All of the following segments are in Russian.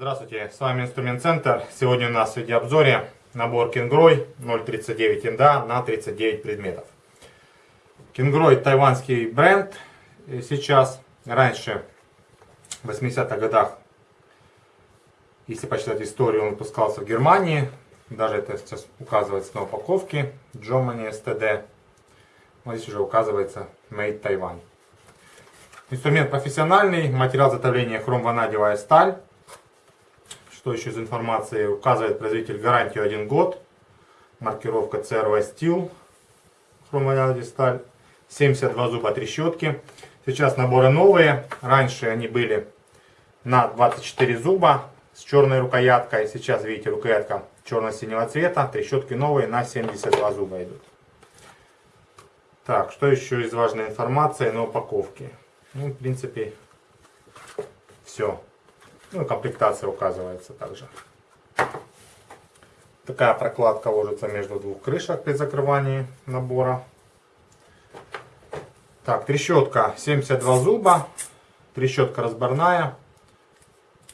Здравствуйте, с вами Инструмент Центр. Сегодня у нас в видеообзоре набор Кингрой 0.39 инда на 39 предметов. Кингрой тайванский бренд сейчас. Раньше, в 80-х годах, если почитать историю, он выпускался в Германии. Даже это сейчас указывается на упаковке. Germany STD. Вот здесь уже указывается Made Taiwan. Инструмент профессиональный, материал затовления хром-ванадевая сталь. Что еще из информации? Указывает производитель гарантию 1 год. Маркировка CRV Steel. Хромовая сталь. 72 зуба трещотки. Сейчас наборы новые. Раньше они были на 24 зуба с черной рукояткой. Сейчас, видите, рукоятка черно-синего цвета. Трещотки новые на 72 зуба идут. Так, что еще из важной информации на упаковке? Ну, в принципе, все. Ну, комплектация указывается также. Такая прокладка ложится между двух крышек при закрывании набора. Так, трещотка 72 зуба. Трещотка разборная.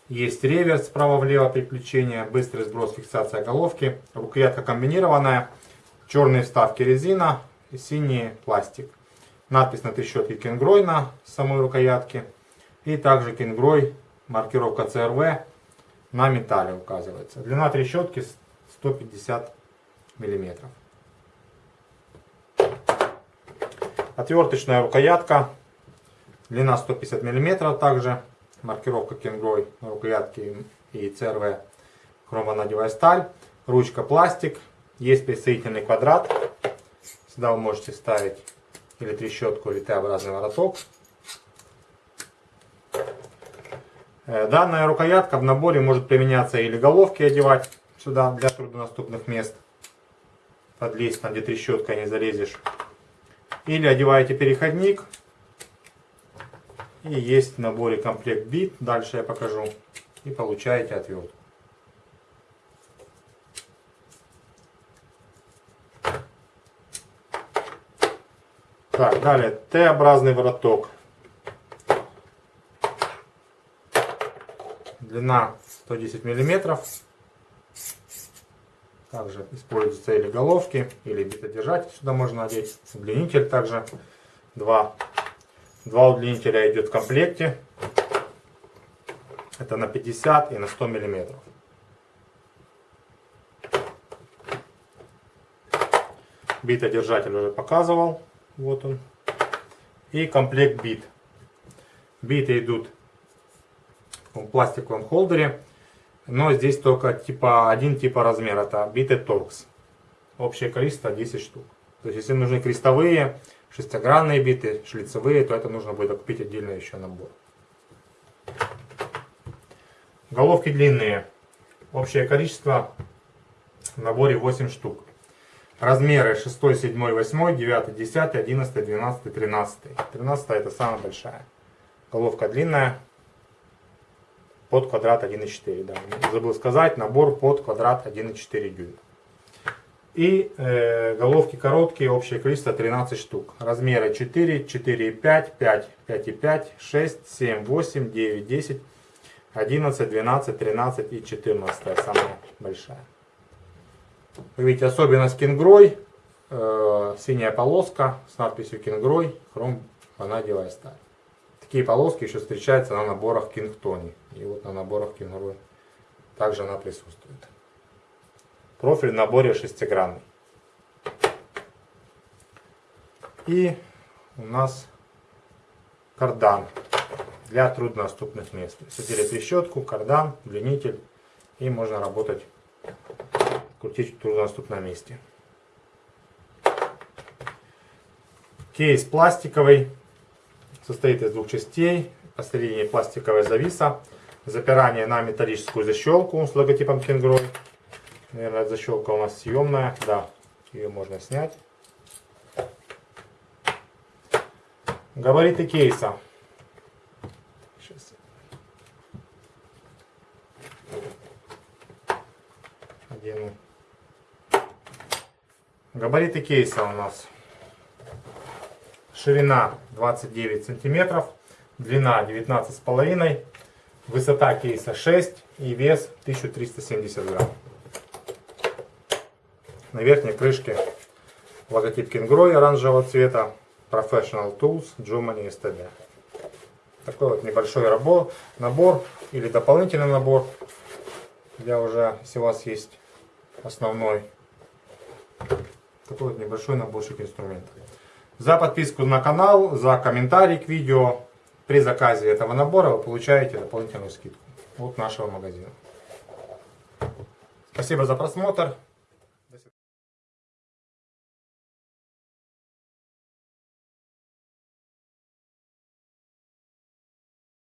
Есть реверс справа-влево переключение, быстрый сброс, фиксация головки. Рукоятка комбинированная. Черные вставки резина, синий пластик. Надпись на трещотке Кенгрой на самой рукоятке. И также Кенгрой маркировка CRV на металле указывается. Длина трещотки 150 миллиметров. Отверточная рукоятка, длина 150 миллиметров также. Маркировка Кенгрой на рукоятке и CRV хромонадевая сталь. Ручка пластик. Есть присоединительный квадрат. Сюда вы можете ставить или трещотку, или Т-образный вороток. Э, данная рукоятка в наборе может применяться или головки одевать сюда для труднодоступных мест. Подлезть там, где трещотка не залезешь. Или одеваете переходник. И есть в наборе комплект бит. Дальше я покажу. И получаете отвертку. Так, далее Т-образный вороток. Длина 110 миллиметров. Также используются или головки, или битодержатель сюда можно одеть. Удлинитель также. Два, два удлинителя идет в комплекте. Это на 50 и на 100 миллиметров. Битодержатель уже показывал. Вот он. И комплект бит. Биты идут в пластиковом холдере. Но здесь только типа один типа размер. Это биты торкс. Общее количество 10 штук. То есть если нужны крестовые, шестигранные биты, шлицевые, то это нужно будет купить отдельно еще набор. Головки длинные. Общее количество в наборе 8 штук. Размеры 6, 7, 8, 9, 10, 11, 12, 13. 13 это самая большая. Головка длинная. Под квадрат 1,4. Да. Забыл сказать, набор под квадрат 1,4 дюйма. И э, головки короткие, общее количество 13 штук. Размеры 4, 4,5, 5, 5,5, 6, 7, 8, 9, 10, 11, 12, 13 и 14 самая большая. Вы видите особенность Кингрой. Э, синяя полоска с надписью Кингрой, хром ванадиевая сталь. Такие полоски еще встречаются на наборах Кингтони. И вот на наборах Кингрой также она присутствует. Профиль в наборе шестигранный. И у нас кардан для труднодоступных мест. Садили трещотку, кардан, удлинитель и можно работать крутить в труднодоступном месте. Кейс пластиковый, состоит из двух частей. Посередине пластиковая зависа, запирание на металлическую защелку с логотипом Кенгрой. Наверное, защелка у нас съемная, да, ее можно снять. Габариты кейса. одену. Габариты кейса у нас. Ширина 29 сантиметров, длина 19,5, высота кейса 6 и вес 1370 грамм. На верхней крышке логотип Kingroy оранжевого цвета, Professional Tools, Germany STD. Такой вот небольшой рабо, набор или дополнительный набор для уже, если у вас есть основной. Такой вот небольшой наборчик инструментов. За подписку на канал, за комментарий к видео при заказе этого набора вы получаете дополнительную скидку от нашего магазина. Спасибо за просмотр.